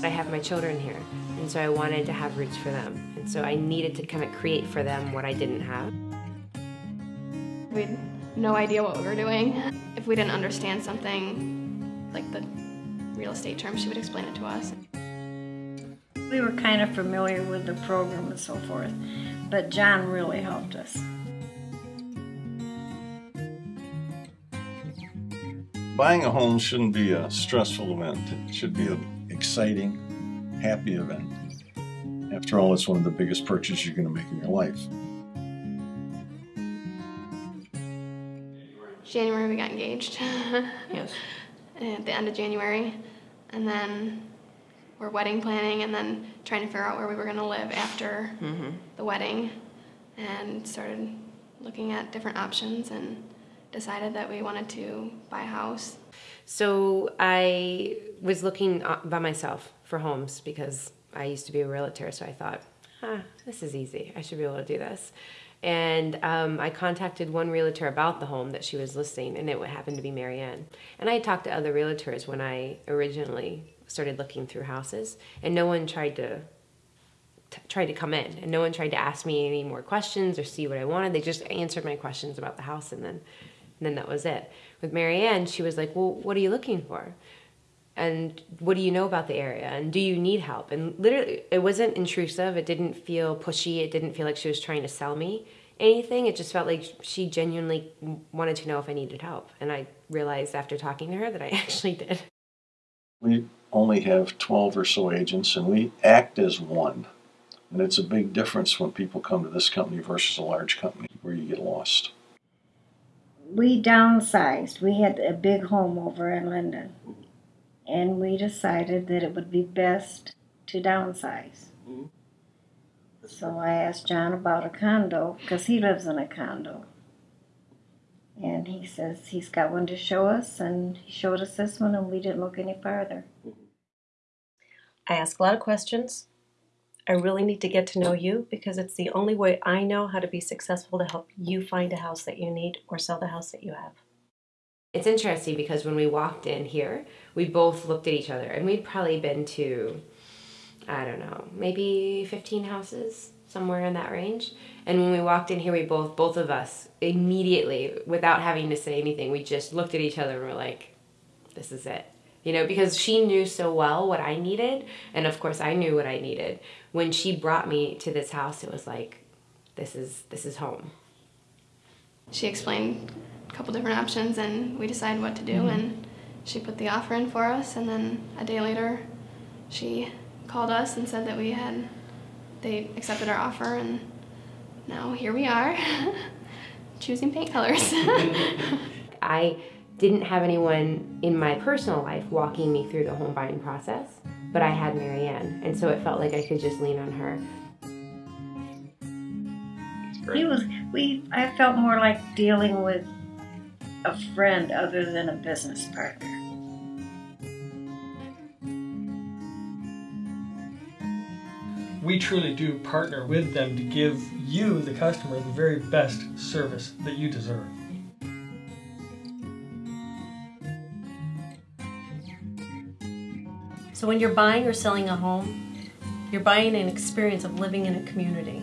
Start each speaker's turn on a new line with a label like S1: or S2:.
S1: I have my children here, and so I wanted to have roots for them. And so I needed to kind of create for them what I didn't have.
S2: We had no idea what we were doing. If we didn't understand something, like the real estate terms, she would explain it to us.
S3: We were kind of familiar with the program and so forth, but John really helped us.
S4: Buying a home shouldn't be a stressful event. It should be an exciting, happy event. After all, it's one of the biggest purchases you're going to make in your life.
S2: January we got engaged.
S1: Yes.
S2: At the end of January. And then we're wedding planning and then trying to figure out where we were going to live after mm-hmm. the wedding. And started looking at different options and decided that we wanted to buy a house.
S1: So I was looking uh, by myself for homes because I used to be a realtor, so I thought, ah, this is easy. I should be able to do this. And um, I contacted one realtor about the home that she was listing, and it happened to be Marianne. And I talked to other realtors when I originally started looking through houses, and no one tried to t- tried to come in, and no one tried to ask me any more questions or see what I wanted. They just answered my questions about the house, and then and then that was it. With Marianne, she was like, "Well, what are you looking for?" and what do you know about the area and do you need help and literally it wasn't intrusive it didn't feel pushy it didn't feel like she was trying to sell me anything it just felt like she genuinely wanted to know if i needed help and i realized after talking to her that i actually did
S4: We only have 12 or so agents, and we act as one. And it's a big difference when people come to this company versus a large company where you get lost.
S3: We downsized. We had a big home over in Linden. And we decided that it would be best to downsize. So I asked John about a condo because he lives in a condo. And he says he's got one to show us, and he showed us this one, and we didn't look any farther.
S5: I ask a lot of questions. I really need to get to know you because it's the only way I know how to be successful to help you find a house that you need or sell the house that you have.
S1: it's interesting because when we walked in here we both looked at each other and we'd probably been to i don't know maybe 15 houses somewhere in that range and when we walked in here we both both of us immediately without having to say anything we just looked at each other and were like this is it you know because she knew so well what i needed and of course i knew what i needed. When she brought me to this house it was like this is this is home.
S2: She explained a couple different options and we decided what to do mm-hmm. and she put the offer in for us and then a day later she called us and said that we had they accepted our offer and now here we are choosing paint colors.
S1: I didn't have anyone in my personal life walking me through the home buying process, but I had Marianne, and so it felt like I could just lean on her.
S3: He was we I felt more like dealing with a friend other than a business partner.
S6: we truly do partner with them to give you, the customer, the very best service that you deserve.
S5: So when you're buying or selling a home, you're buying an experience of living in a community.